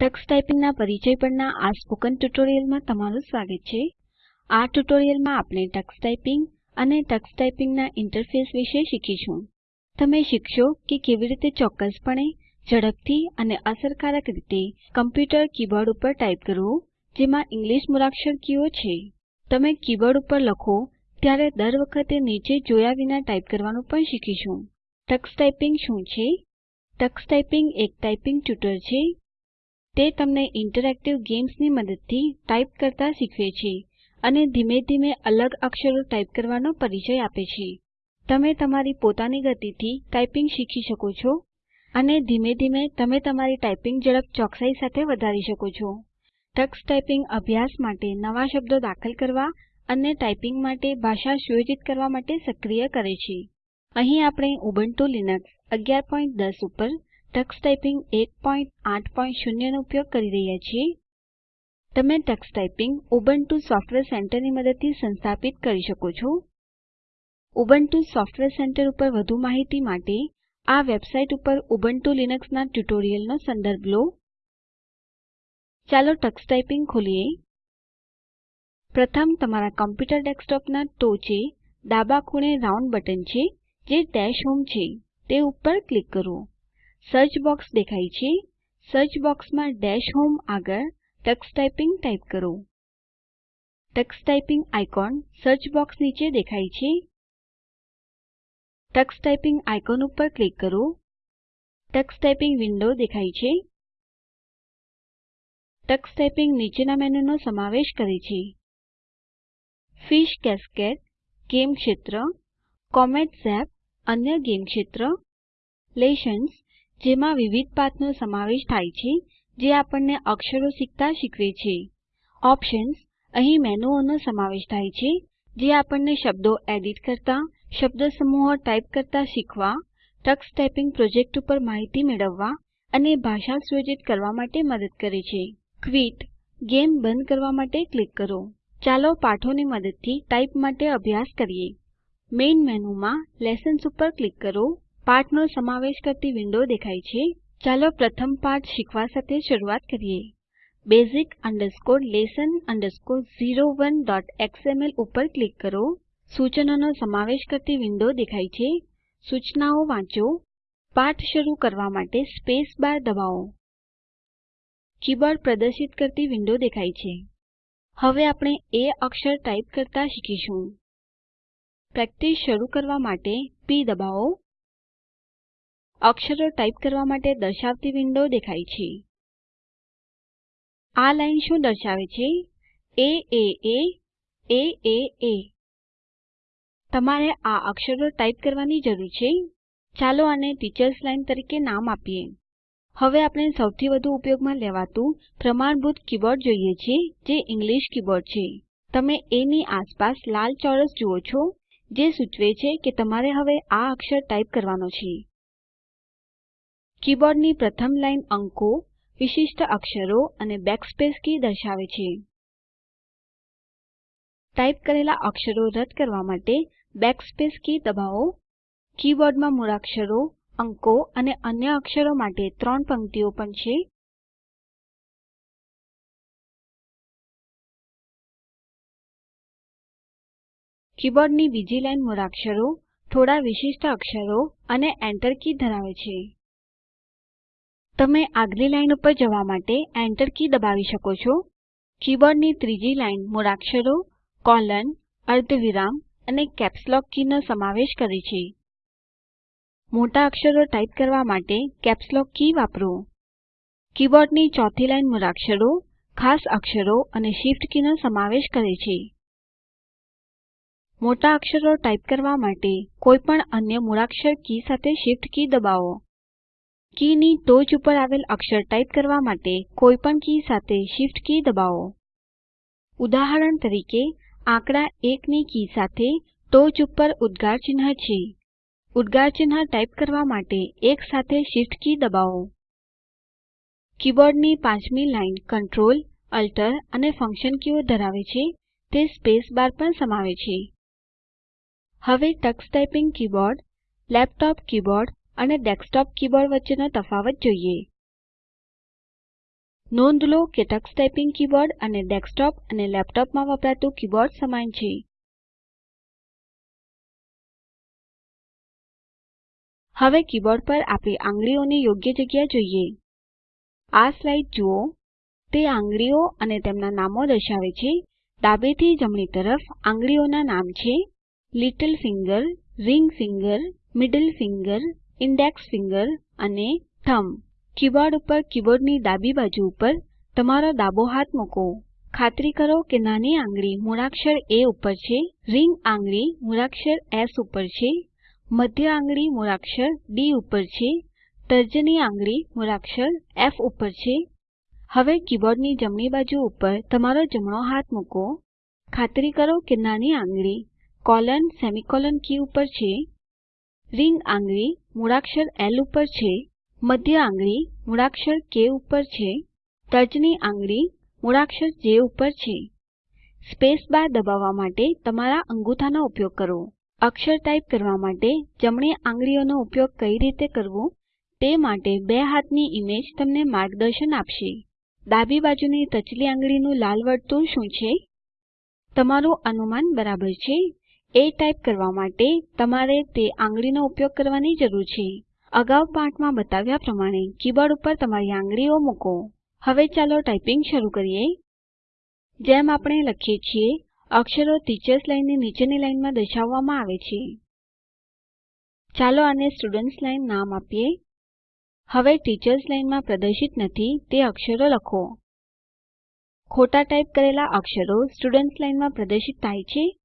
Tux ટાઈપિંગના પરિચય પરના આ સ્પોકન ટ્યુટોરીયલમાં તમારું સ્વાગત છે. આ ટ્યુટોરીયલમાં આપણે ટક્સ ટાઈપિંગ અને ટક્સ ટાઈપિંગના ઇન્ટરફેસ વિશે શીખીશું. તમે શીખશો કે કેવી રીતે ચોક્કસપણે, ઝડપથી અને અસરકારક રીતે કમ્પ્યુટર કીબોર્ડ ઉપર ટાઈપ કરવું, જેમાં ઇંગ્લિશ મૂળાક્ષર કીઓ છે. તમે કીબોર્ડ ઉપર લખો, ત્યારે દર વખતે નીચે જોયા વિના ટાઈપ કરવાનું પણ શીખીશું. ટક્સ ટાઈપિંગ શું છે? ટક્સ ટાઈપિંગ એક ટાઈપિંગ ટ્યુટર છે. તે તમને ઇન્ટરેક્ટિવ ગેમ્સની મદદથી ટાઇપ કરતા શીખવે છે અને ધીમે ધીમે અલગ અક્ષરો ટાઇપ કરવાનો પરિચય આપે છે. તમે તમારી પોતાની ગતિથી ટાઈપિંગ શીખી શકો છો અને ધીમે ધીમે તમે તમારી ટાઈપિંગ ઝડપ ચોકસાઈ સાથે વધારી શકો છો. ટક્સ ટાઈપિંગ અભ્યાસ માટે નવા શબ્દો દાખલ કરવા અને ટાઈપિંગ માટે ભાષા સુયોજિત કરવા માટે સક્રિય કરે છે. અહીં આપણે ઉબુન્ટુ લિનક્સ 1110 ઉપર ટક્સ ટાઈપીંગ 180 નો ઉપયોગ કરી રહ્યા છીએ. તમે ટક્સ ટાઈપીંગ ઉબુન્ટુ સોફ્ટવેર સેન્ટરની મદદથી સંસ્થાપિત કરી શકો છો. ઉબુન્ટુ સોફ્ટવેર સેન્ટર ઉપર વધુ માહિતી માટે આ વેબસાઇટ ઉપર ઉબુન્ટુ લીનક્સના ટ્યુટોરિયલનો સંદર્ભ લો. ચાલો ટક્સ ટાઈપિંગ ખોલીએ. પ્રથમ તમારા કમ્પ્યુટર ડેસ્કટોપના ટોચે ડાબા ખૂણે રાઉન્ડ બટન છે, જે ડેશ હોમ છે. તે ઉપર ક્લિક કરો. સર્ચ બોક્સ દેખાય છે. સર્ચ બોક્સમાં ડેશ હોમ આગળ ટક્સ ટાઈપિંગ ટાઈપ કરો. Tux typing icon search box નીચે દેખાય છે. ટક્સ ટાઈપિંગ આઇકોન ઉપર ક્લિક કરો. ટક્સ ટાઈપિંગ વિન્ડો દેખાય છે. ટક્સ ટાઈપિંગ નીચેના મેનૂનો સમાવેશ કરે છે. ફિશ કેસ્કેડ, ગેમ ક્ષેત્ર, કોમેટ ઝેપ, અન્ય ગેમ ક્ષેત્ર લેસન્સ જેમાં વિવિધ પાઠનો સમાવેશ થાય છે, જે આપણને અક્ષરો શીખતા શીખવે છે. ઓપ્શન્સ અહીં મેનુઓનો સમાવેશ થાય છે, જે આપણને શબ્દો એડિટ કરતા શબ્દસમૂહો ટાઇપ કરતા શીખવા, ટક્સ ટાઈપીંગ પ્રોજેક્ટ ઉપર માહિતી મેળવવા અને ભાષા સુયોજિત કરવા માટે મદદ કરે છે. ક્વિટ ગેમ બંધ કરવા માટે ક્લિક કરો. ચાલો પાઠોની મદદથી ટાઇપ માટે અભ્યાસ કરીએ. મેઇન મેનુમાં લેસન્સ ઉપર ક્લિક કરો. પાઠનો સમાવેશ કરતી વિન્ડો દેખાય છે. ચાલો પ્રથમ પાઠ શીખવા સાથે શરૂઆત કરીએ. Basic lesson 01xml ઉપર ક્લિક કરો. સૂચનોનો સમાવેશ કરતી વિન્ડો દેખાય છે. સૂચનાઓ વાંચો. પાઠ શરૂ કરવા માટે સ્પેસ બાર દબાવો. કીબોર્ડ પ્રદર્શિત કરતી વિન્ડો દેખાય છે. હવે આપણે એ અક્ષર ટાઇપ કરતા શીખીશું. પ્રેક્ટિસ શરૂ કરવા માટે પી દબાવો. અક્ષરો ટાઇપ કરવા માટે દર્શાવતી વિન્ડો દેખાય છે. આ લાઈન શું દર્શાવે છે? એ એ એ એ એ એ તમારે આ અક્ષરો ટાઇપ કરવાની જરૂર છે. ચાલો આને ટીચર્સ લાઇન તરીકે નામ આપીએ. હવે આપણે સૌથી વધુ ઉપયોગમાં લેવાતું પ્રમાણભૂત કીબોર્ડ જોઈએ છે, જે ઇંગ્લિશ કીબોર્ડ છે. તમે એ ની આસપાસ લાલ ચોરસ જુઓ છો, જે સૂચવે છે કે તમારે હવે આ અક્ષર ટાઇપ કરવાનો છે. કીબોર્ડની પ્રથમ લાઈન અંકો, વિશિષ્ટ અક્ષરો અને બેકસ્પેસ કી દર્શાવે છે. ટાઇપ કરેલા અક્ષરો રદ કરવા માટે બેકસ્પેસ કી દબાવો. કીબોર્ડમાં મૂળાક્ષરો અંકો અને અન્ય અક્ષરો માટે ત્રણ પંક્તિઓ પણ છે. કીબોર્ડની બીજી લાઈન મૂળાક્ષરો થોડા વિશિષ્ટ અક્ષરો અને એન્ટર કી ધરાવે છે. તમે આગલી લાઇન ઉપર જવા માટે એન્ટર કી દબાવી શકો છો. કીબોર્ડની ત્રીજી લાઈન મૂળાક્ષરો, કોલન, અર્ધવિરામ અને કેપ્સલોક લોક કીનો સમાવેશ કરે છે. મોટા અક્ષરો ટાઇપ કરવા માટે કેપ્સલોક કી વાપરો. કીબોર્ડની ચોથી લાઈન મૂળાક્ષરો, ખાસ અક્ષરો અને શિફ્ટ કીનો સમાવેશ કરે છે. મોટા અક્ષરો ટાઇપ કરવા માટે કોઈપણ અન્ય મૂળાક્ષર કી સાથે શિફ્ટ કી દબાવો. કી ની ટોચ ઉપર આવેલ અક્ષર ટાઇપ કરવા માટે કોઈપણ કી સાથે Shift કી દબાવો. ઉદાહરણ તરીકે, આંકડા 1 ની કી સાથે ટોચ ઉપર ઉદ્ગાર ચિહ્ન છે. ઉદ્ગાર ચિહ્ન ટાઇપ કરવા માટે એક સાથે Shift કી દબાવો. કીબોર્ડની પાંચમી લાઈન Ctrl Alt અને ફંક્શન કીઓ ધરાવે છે. તે સ્પેસ બાર પણ સમાવે છે. હવે Tux typing keyboard, laptop keyboard અને ડેસ્કટોપ કીબોર્ડ વચ્ચેનો તફાવત જોઈએ. નોંધ લો કે ટક્સ ટાઈપિંગ કીબોર્ડ અને ડેસ્કટોપ અને લેપટોપમાં વપરાતું કીબોર્ડ સમાન છે. હવે કીબોર્ડ પર આપણી આંગળીઓની યોગ્ય જગ્યા જોઈએ. આ સ્લાઇડ જુઓ. તે આંગળીઓ અને તેમના નામો દર્શાવે છે. ડાબેથી જમણી તરફ આંગળીઓના નામ છે. Little finger, ring finger, middle finger index finger અને થમ્બ કીબોર્ડ ઉપર કીબોર્ડની ડાબી બાજુ ઉપર તમારો ડાબો હાથ મૂકો. ખાતરી કરો કે નાની આંગળી મૂળાક્ષર એ ઉપર છે, રિંગ આંગળી મૂળાક્ષર એસ ઉપર છે, મધ્ય આંગળી મૂળાક્ષર ડી ઉપર છે, તર્જની આંગળી મૂળાક્ષર એફ ઉપર છે. હવે કીબોર્ડની જમણી બાજુ ઉપર તમારો જમણો હાથ મૂકો. ખાતરી કરો કે નાની આંગળી કોલન સેમીકોલન કી ઉપર છે. રિંગ આંગળી મૂળાક્ષર એલ ઉપર છે, મધ્ય આંગળી મૂળાક્ષર કે ઉપર છે, તર્જની આંગળી મૂળાક્ષર જે ઉપર છે. સ્પેસ બાર દબાવવા માટે તમારા અંગૂઠાનો ઉપયોગ કરો. અક્ષર ટાઇપ કરવા માટે જમણી આંગળીઓનો ઉપયોગ કઈ રીતે કરવો તે માટે બે હાથની ઈમેજ તમને માર્ગદર્શન આપશે. ડાબી બાજુની ટચલી આંગળીનું લાલ વર્તુળ શું છે? તમારું અનુમાન બરાબર છે. એ ટાઇપ કરવા માટે તમારે તે આંગળીનો ઉપયોગ કરવાની જરૂર છે. અગાઉ પાઠમાં બતાવ્યા પ્રમાણે કીબોર્ડ ઉપર તમારી આંગળીઓ મૂકો. હવે ચાલો ટાઇપિંગ શરૂ કરીએ. જેમ આપણે લખીએ છીએ, અક્ષરો ટીચર્સ લાઇનની નીચેની લાઇનમાં દર્શાવવામાં આવે છે. ચાલો આને સ્ટુડન્ટ્સ લાઇન નામ આપીએ. હવે ટીચર્સ લાઇનમાં પ્રદર્શિત નથી તે અક્ષરો લખો. ખોટા ટાઇપ કરેલા અક્ષરો સ્ટુડન્ટ્સ લાઇનમાં પ્રદર્શિત થાય છે.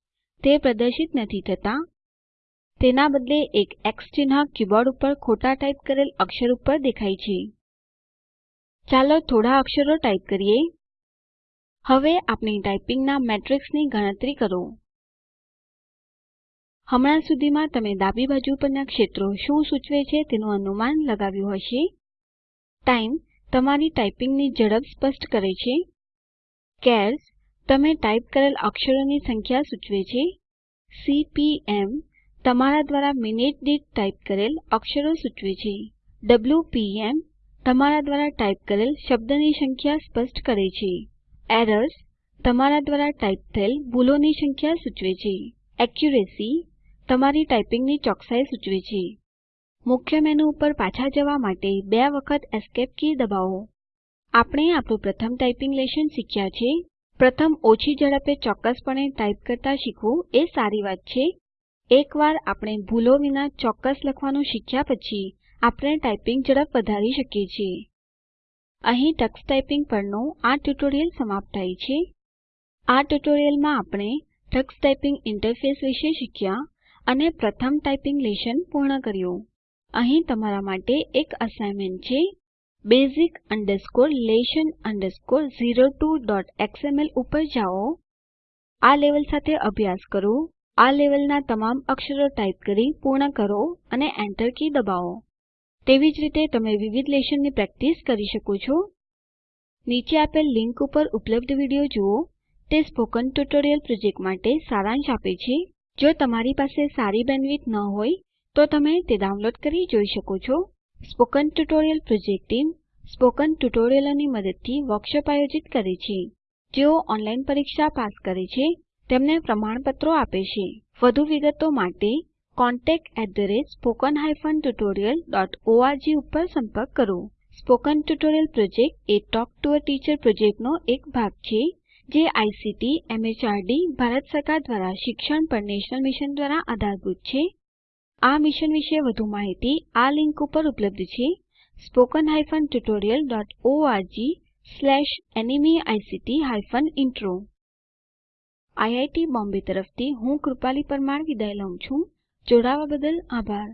તે પ્રદર્શિત નથી થતા. તેના બદલે એક એક્સ ચિહ્ન કીબોર્ડ ઉપર ખોટા ટાઇપ કરેલ અક્ષર ઉપર દેખાય છે. ચાલો થોડા અક્ષરો ટાઇપ કરીએ. હવે આપણી ટાઇપિંગના મેટ્રિક્સની ગણતરી કરો. હમણાં સુધીમાં તમે ડાબી બાજુ પરના ક્ષેત્રો શું સૂચવે છે તેનું અનુમાન લગાવ્યું હશે. ટાઇમ તમારી ટાઇપિંગની ઝડપ સ્પષ્ટ કરે છે. ચાર્સ તમે ટાઇપ કરેલ અક્ષરોની સંખ્યા સૂચવે છે. સીપીએમ તમારા દ્વારા મિનિટ દીઠ ટાઇપ કરેલ અક્ષરો સૂચવે છે. ડબ્લ્યુપીએમ તમારા દ્વારા ટાઇપ કરેલ શબ્દની સંખ્યા સ્પષ્ટ કરે છે. એરર્સ તમારા દ્વારા ટાઇપ થયેલ ભૂલોની સંખ્યા સૂચવે છે. એક્યુરેસી તમારી ટાઇપિંગની ચોકસાઈ સૂચવે છે. મુખ્ય મેનુ ઉપર પાછા જવા માટે બે વખત એસ્કેપ કી દબાવો. આપણે આપણું પ્રથમ ટાઇપિંગ લેશન શીખ્યા છે. પ્રથમ ઓછી ઝડપે ચોક્કસપણે ટાઇપ કરતા શીખવું એ સારી વાત છે. એકવાર આપણે ભૂલો વિના ચોક્કસ લખવાનું શીખ્યા પછી, આપણે ટાઇપિંગ ઝડપ વધારી શકીએ છીએ. અહીં ટક્સ ટાઈપિંગ પરનું આ ટ્યુટોરીયલ સમાપ્ત થાય છે. આ ટ્યુટોરીયલમાં આપણે ટક્સ ટાઇપિંગ ઇન્ટરફેસ વિશે શીખ્યા અને પ્રથમ ટાઈપિંગ લેશન પૂર્ણ કર્યું. અહીં તમારા માટે એક અસાઇનમેન્ટ છે. Basic lesson 02xml ઉપર જાઓ. આ લેવલ સાથે અભ્યાસ કરો. આ લેવલના તમામ અક્ષરો ટાઇપ કરી પૂર્ણ કરો અને Enter કી દબાવો. તેવી જ રીતે તમે વિવિધ લેશનની પ્રેક્ટિસ કરી શકો છો. નીચે આપેલ લીંક ઉપર ઉપલબ્ધ વીડિયો જુઓ. તે સ્પોકન ટ્યુટોરિયલ પ્રોજેક્ટ માટે સારાંશ આપે છે. જો તમારી પાસે સારી બેન્ડવિડ્થ ન હોય, તો તમે તે ડાઉનલોડ કરી જોઈ શકો છો. Spoken tutorial project team spoken ટ્યુટોરિયલોની મદદથી વર્કશોપ આયોજિત કરે છે. જેઓ ઓનલાઈન પરીક્ષા પાસ કરે છે, તેમને પ્રમાણપત્રો આપે છે. વધુ વિગતો માટે contactspoken tutorialorg ઉપર સંપર્ક કરો. સ્પોકન ટ્યુટોરિયલ પ્રોજેક્ટ એ ટોક ટુ અ ટીચર પ્રોજેક્ટનો એક ભાગ છે, જે આઇસીટી એમએચઆરડી ભારત સરકાર દ્વારા શિક્ષણ પર નેશનલ મિશન દ્વારા આધારભૂત છે. આ મિશન વિશે વધુ માહિતી આ લીંક ઉપર ઉપલબ્ધ છે. Spoken hyphen tutorial dot org slash NMEICT hyphen intro. IIT Bombay તરફથી હું કૃપાલી પરમાર વિદાય લઉં છું. જોડાવા બદલ આભાર.